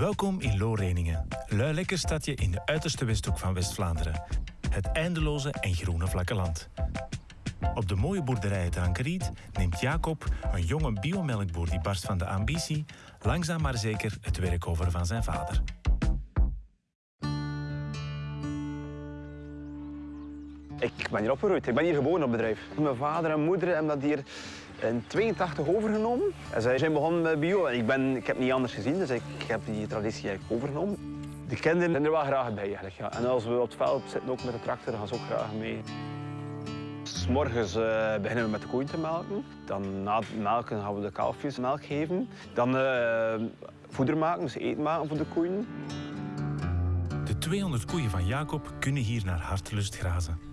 Welkom in Looreningen, lui lekker stadje in de uiterste westhoek van West-Vlaanderen. Het eindeloze en groene vlakke land. Op de mooie boerderij het neemt Jacob, een jonge biomelkboer die barst van de ambitie, langzaam maar zeker het werk over van zijn vader. Ik ben hier opgegroeid. Ik ben hier geboren op bedrijf. Mijn vader en moeder hebben dat hier in 82 overgenomen. En zij zijn begonnen met bio. Ik, ben, ik heb niet anders gezien, dus ik heb die traditie overgenomen. De kinderen zijn er wel graag bij eigenlijk. Ja. En als we op het veld zitten, ook met de tractor, gaan ze ook graag mee. S morgens uh, beginnen we met de koeien te melken. Dan na het melken gaan we de kalfjes melk geven. Dan uh, voeder maken, dus eten maken voor de koeien. De 200 koeien van Jacob kunnen hier naar hartelust grazen.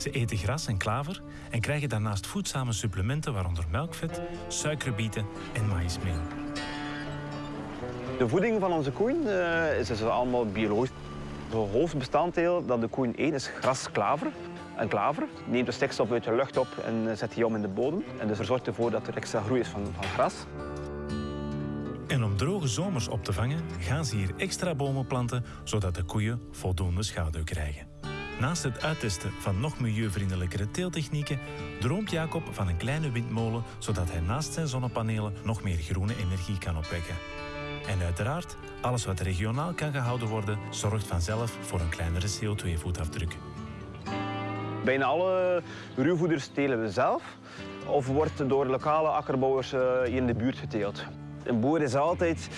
Ze eten gras en klaver en krijgen daarnaast voedzame supplementen, waaronder melkvet, suikerbieten en maïsmeel. De voeding van onze koeien uh, is dus allemaal biologisch. Het hoofdbestanddeel dat de koeien eten is gras-klaver. En klaver neemt de stikstof uit de lucht op en zet die om in de bodem. En dus er zorgt ervoor dat er extra groei is van, van gras. En om droge zomers op te vangen, gaan ze hier extra bomen planten, zodat de koeien voldoende schaduw krijgen. Naast het uittesten van nog milieuvriendelijkere teeltechnieken droomt Jacob van een kleine windmolen, zodat hij naast zijn zonnepanelen nog meer groene energie kan opwekken. En uiteraard, alles wat regionaal kan gehouden worden, zorgt vanzelf voor een kleinere CO2-voetafdruk. Bijna alle ruwvoeders telen we zelf of wordt door lokale akkerbouwers hier in de buurt geteeld. Een boer is altijd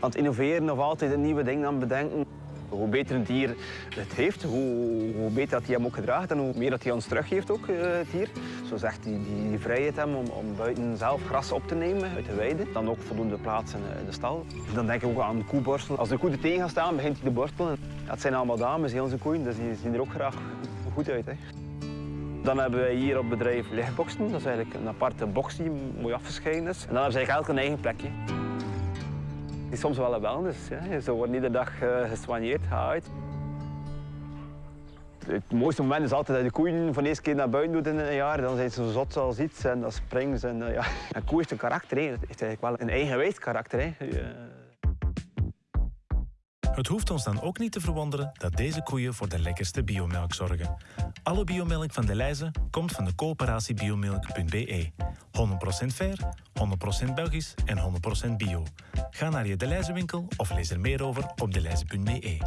aan het innoveren of altijd een nieuwe ding aan het bedenken. Hoe beter een dier het heeft, hoe, hoe beter dat hij hem ook gedraagt en hoe meer dat hij ons teruggeeft ook, het dier. Zo zegt die, die, die vrijheid hem om, om buiten zelf gras op te nemen uit de weide. Dan ook voldoende plaats in, in de stal. Dan denk ik ook aan de koeborstelen. Als de koe er tegen gaat staan, begint hij te borstelen. Dat zijn allemaal dames, heel onze koeien, dus die zien er ook graag goed uit. Hè. Dan hebben wij hier op bedrijf lichtboxen. Dat is eigenlijk een aparte box die mooi afgescheiden is. En dan hebben ze eigenlijk elk een eigen plekje. Is soms wel een wellness. Hè. Ze worden iedere dag uh, geswanjeerd, gehaaid. Het mooiste moment is altijd dat de koeien van de eerste keer naar buiten doet in een jaar. Dan zijn ze zo zot als iets en dan springen ze. En, uh, ja. Een koe heeft een karakter. Het heeft wel een eigenwijs karakter. Hè. Het hoeft ons dan ook niet te verwonderen dat deze koeien voor de lekkerste biomelk zorgen. Alle biomelk van de Leize komt van de coöperatie biomelk.be. 100% fair, 100% Belgisch en 100% bio. Ga naar je De Leize winkel of lees er meer over op deleize.be.